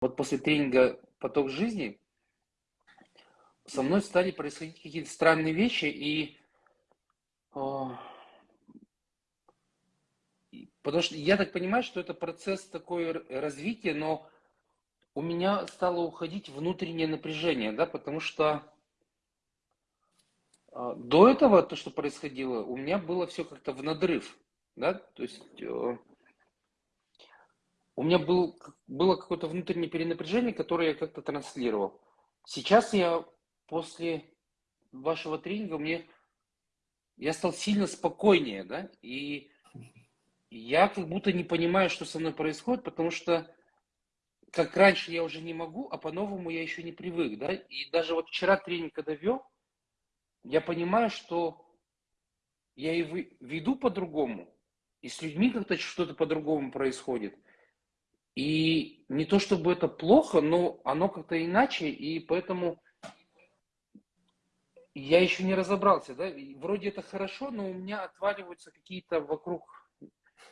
вот после тренинга «Поток жизни» со мной стали происходить какие-то странные вещи, и а, потому что я так понимаю, что это процесс такой развития, но у меня стало уходить внутреннее напряжение, да, потому что а, до этого то, что происходило, у меня было все как-то в надрыв, да, то есть э, у меня был, было какое-то внутреннее перенапряжение, которое я как-то транслировал. Сейчас я после вашего тренинга мне я стал сильно спокойнее, да, и я как будто не понимаю, что со мной происходит, потому что как раньше я уже не могу, а по-новому я еще не привык, да, и даже вот вчера тренинг когда вел, я понимаю, что я и веду по-другому, и с людьми как-то что-то по-другому происходит – и не то чтобы это плохо, но оно как-то иначе, и поэтому я еще не разобрался, да, вроде это хорошо, но у меня отваливаются какие-то вокруг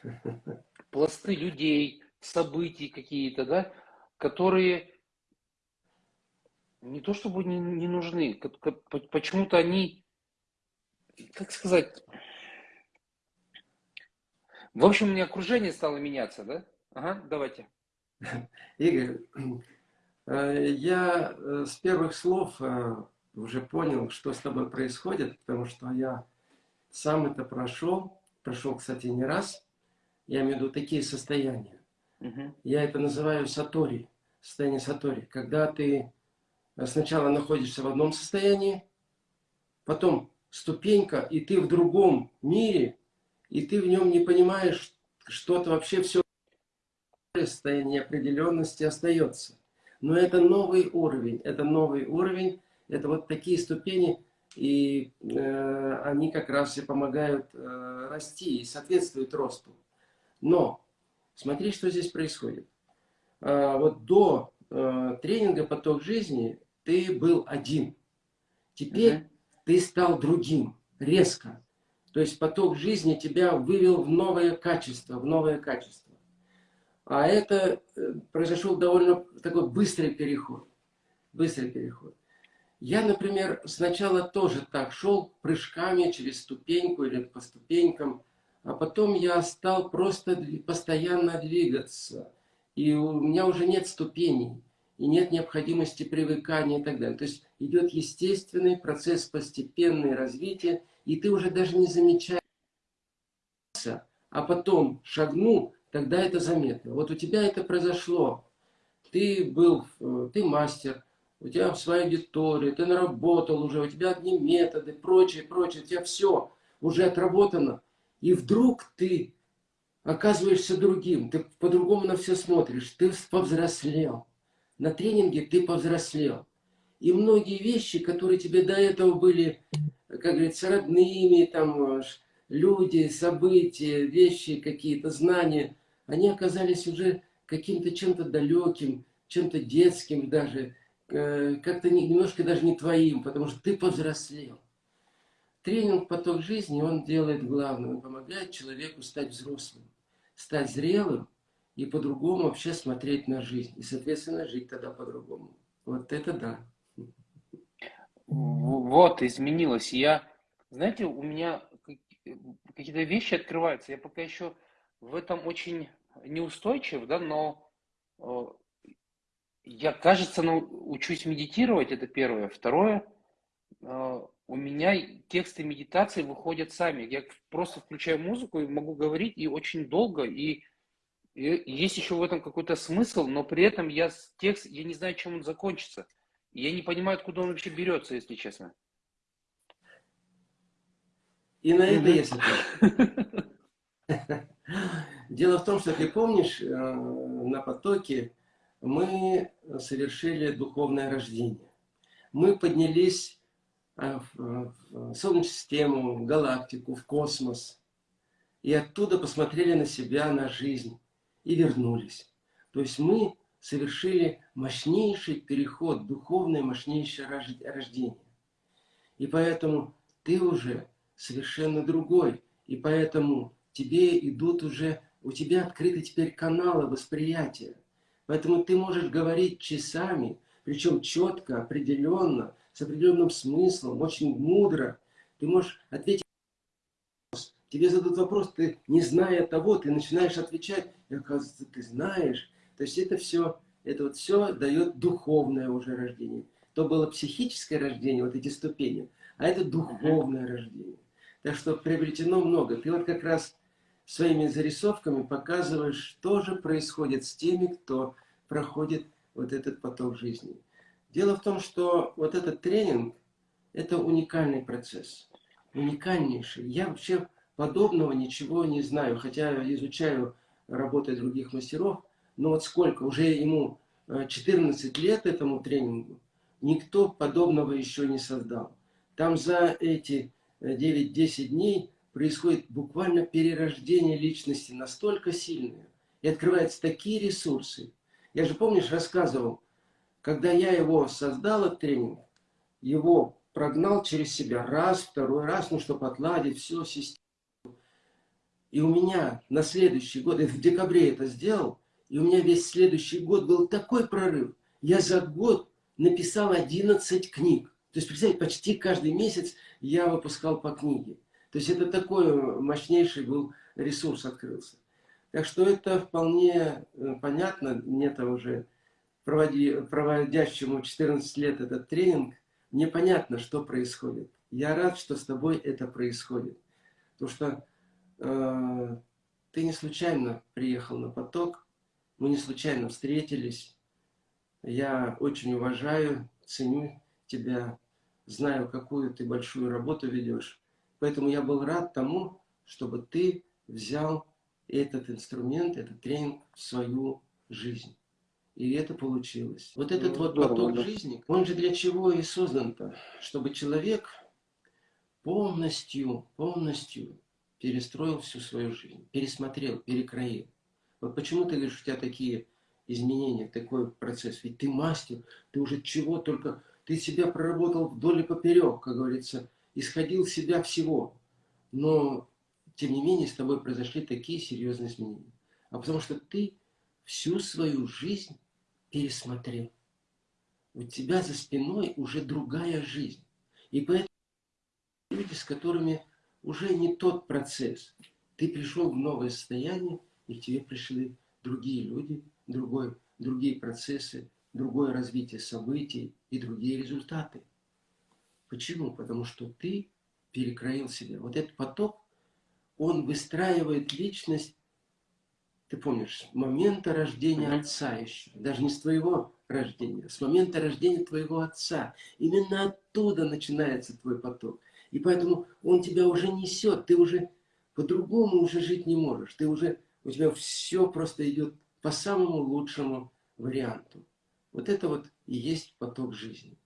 пласты людей, событий какие-то, да, которые не то чтобы не, не нужны, почему-то они, как сказать, в общем, у меня окружение стало меняться, да? Ага, давайте. Игорь, э, я э, с первых слов э, уже понял, что с тобой происходит, потому что я сам это прошел, прошел, кстати, не раз. Я имею в виду такие состояния. Угу. Я это называю сатори, состояние сатори. Когда ты сначала находишься в одном состоянии, потом ступенька, и ты в другом мире, и ты в нем не понимаешь, что-то вообще все состояние неопределенности остается. Но это новый уровень, это новый уровень, это вот такие ступени, и э, они как раз и помогают э, расти и соответствуют росту. Но смотри, что здесь происходит. Э, вот до э, тренинга «Поток жизни» ты был один. Теперь угу. ты стал другим, резко. То есть поток жизни тебя вывел в новое качество, в новое качество. А это э, произошел довольно такой быстрый переход. Быстрый переход. Я, например, сначала тоже так шел прыжками через ступеньку или по ступенькам, а потом я стал просто постоянно двигаться. И у меня уже нет ступеней, и нет необходимости привыкания и так далее. То есть идет естественный процесс постепенного развития, и ты уже даже не замечаешь, а потом шагнул, тогда это заметно. Вот у тебя это произошло. Ты был, э, ты мастер, у тебя своя аудитория, ты наработал уже, у тебя одни методы, прочее, прочее, у тебя все уже отработано. И вдруг ты оказываешься другим, ты по-другому на все смотришь, ты повзрослел. На тренинге ты повзрослел. И многие вещи, которые тебе до этого были, как говорится, родными, там, люди, события, вещи какие-то, знания, они оказались уже каким-то чем-то далеким, чем-то детским даже, э, как-то немножко даже не твоим, потому что ты повзрослел. Тренинг «Поток жизни» он делает главное, он помогает человеку стать взрослым, стать зрелым и по-другому вообще смотреть на жизнь. И, соответственно, жить тогда по-другому. Вот это да. Вот, изменилось. Я, знаете, у меня какие-то вещи открываются. Я пока еще в этом очень неустойчив, да, но э, я, кажется, учусь медитировать, это первое. Второе, э, у меня тексты медитации выходят сами. Я просто включаю музыку и могу говорить и очень долго, и, и есть еще в этом какой-то смысл, но при этом я текст, я не знаю, чем он закончится. Я не понимаю, откуда он вообще берется, если честно. И на это есть Дело в том, что ты помнишь, э, на потоке мы совершили духовное рождение. Мы поднялись э, в Солнечную систему, в галактику, в космос. И оттуда посмотрели на себя, на жизнь. И вернулись. То есть мы совершили мощнейший переход, духовное мощнейшее рождение. И поэтому ты уже совершенно другой. И поэтому тебе идут уже, у тебя открыты теперь каналы восприятия. Поэтому ты можешь говорить часами, причем четко, определенно, с определенным смыслом, очень мудро. Ты можешь ответить тебе задают вопрос, ты не зная того, ты начинаешь отвечать, и оказывается, ты знаешь. То есть это все, это вот все дает духовное уже рождение. То было психическое рождение, вот эти ступени, а это духовное рождение. Так что приобретено много. Ты вот как раз своими зарисовками показываешь, что же происходит с теми, кто проходит вот этот поток жизни. Дело в том, что вот этот тренинг, это уникальный процесс. Уникальнейший. Я вообще подобного ничего не знаю, хотя изучаю работы других мастеров, но вот сколько, уже ему 14 э, лет этому тренингу, никто подобного еще не создал. Там за эти 9-10 э, дней происходит буквально перерождение личности настолько сильное, и открываются такие ресурсы. Я же, помнишь, рассказывал, когда я его создал, этот тренинг, его прогнал через себя раз, второй раз, ну, чтобы отладить все, систему. И у меня на следующий год, я в декабре это сделал, и у меня весь следующий год был такой прорыв. Я за год написал 11 книг. То есть, представьте, почти каждый месяц я выпускал по книге. То есть это такой мощнейший был ресурс открылся. Так что это вполне э, понятно. Мне-то уже проводи, проводящему 14 лет этот тренинг, мне понятно, что происходит. Я рад, что с тобой это происходит. Потому что Э, ты не случайно приехал на поток, мы не случайно встретились. Я очень уважаю, ценю тебя, знаю, какую ты большую работу ведешь. Поэтому я был рад тому, чтобы ты взял этот инструмент, этот тренинг в свою жизнь. И это получилось. Вот этот ну, вот здорово, поток да. жизни, он же для чего и создан-то? Чтобы человек полностью, полностью перестроил всю свою жизнь, пересмотрел, перекроил. Вот почему ты говоришь, у тебя такие изменения, такой процесс? Ведь ты мастер, ты уже чего только... Ты себя проработал вдоль и поперек, как говорится, исходил себя всего. Но, тем не менее, с тобой произошли такие серьезные изменения. А потому что ты всю свою жизнь пересмотрел. У тебя за спиной уже другая жизнь. И поэтому люди, с которыми уже не тот процесс. Ты пришел в новое состояние, и к тебе пришли другие люди, другой, другие процессы, другое развитие событий и другие результаты. Почему? Потому что ты перекроил себя. Вот этот поток, он выстраивает личность, ты помнишь, с момента рождения отца еще, даже не с твоего рождения, а с момента рождения твоего отца. Именно оттуда начинается твой поток. И поэтому он тебя уже несет, ты уже по-другому уже жить не можешь. Ты уже, у тебя все просто идет по самому лучшему варианту. Вот это вот и есть поток жизни.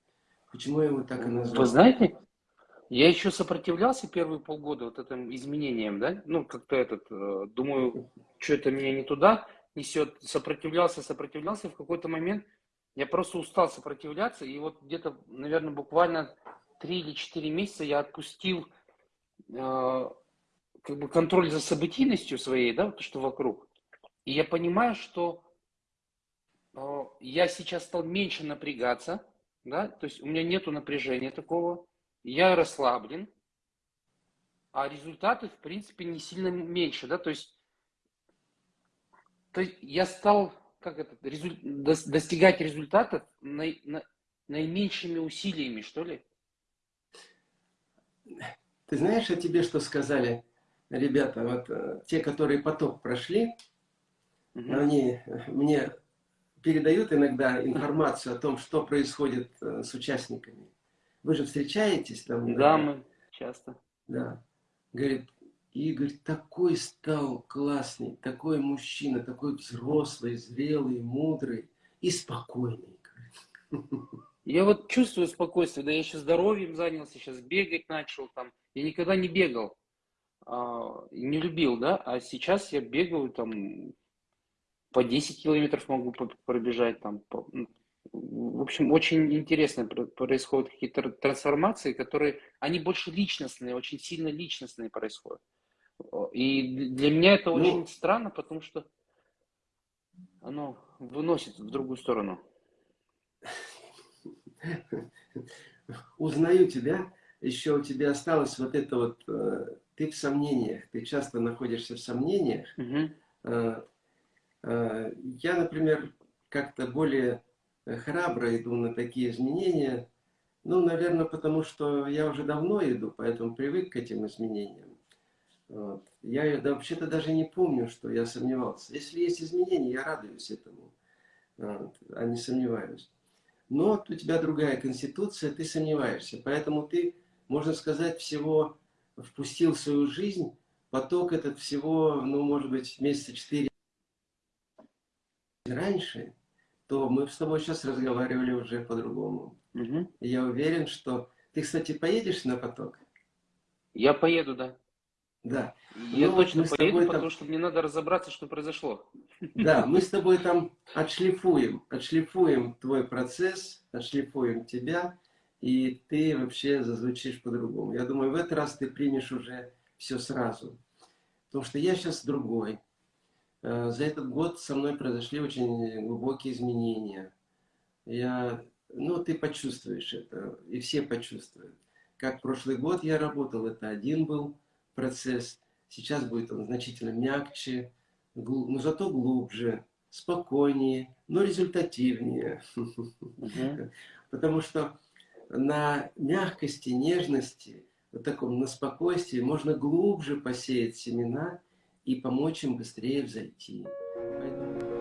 Почему я его так и назвал? Вы знаете, я еще сопротивлялся первые полгода вот этим изменениям, да? Ну, как-то этот, э, думаю, что это меня не туда несет. Сопротивлялся, сопротивлялся, и в какой-то момент я просто устал сопротивляться, и вот где-то, наверное, буквально три или четыре месяца я отпустил э, как бы контроль за событийностью своей, да, то, что вокруг. И я понимаю, что я сейчас стал меньше напрягаться, да, то есть у меня нету напряжения такого, я расслаблен, а результаты, в принципе, не сильно меньше, да, то есть, то есть я стал как это, резуль... достигать результатов на... На... наименьшими усилиями, что ли. Ты знаешь, о тебе что сказали ребята, вот э, те, которые поток прошли, угу. они мне передают иногда информацию о том, что происходит э, с участниками. Вы же встречаетесь там? Да, мы часто. Да. Говорит, Игорь такой стал классный, такой мужчина, такой взрослый, зрелый, мудрый и спокойный. Я вот чувствую спокойствие, да я сейчас здоровьем занялся, сейчас бегать начал там. Я никогда не бегал, а, не любил, да, а сейчас я бегаю там по 10 километров могу пробежать там. В общем, очень интересно происходят какие-то трансформации, которые, они больше личностные, очень сильно личностные происходят. И для меня это ну, очень странно, потому что оно выносит в другую сторону. Узнаю тебя, еще у тебя осталось вот это вот, э, ты в сомнениях, ты часто находишься в сомнениях. Угу. Я, например, как-то более храбро иду на такие изменения, ну, наверное, потому что я уже давно иду, поэтому привык к этим изменениям. Вот. Я да, вообще-то даже не помню, что я сомневался. Если есть изменения, я радуюсь этому, вот, а не сомневаюсь. Но у тебя другая конституция, ты сомневаешься. Поэтому ты, можно сказать, всего впустил в свою жизнь поток этот всего, ну, может быть, месяца четыре раньше, то мы с тобой сейчас разговаривали уже по-другому. Угу. Я уверен, что... Ты, кстати, поедешь на поток? Я поеду, да. Да. Я ну, точно поеду, там... потому что мне надо разобраться, что произошло. Да, мы с тобой там отшлифуем, отшлифуем твой процесс, отшлифуем тебя, и ты вообще зазвучишь по-другому. Я думаю, в этот раз ты примешь уже все сразу. Потому что я сейчас другой. Э, за этот год со мной произошли очень глубокие изменения. Я, ну, ты почувствуешь это, и все почувствуют. Как прошлый год я работал, это один был процесс. Сейчас будет он значительно мягче, но зато глубже, спокойнее, но результативнее. Потому что на мягкости, нежности, вот таком на спокойствии можно глубже посеять семена и помочь им быстрее взойти. Поэтому...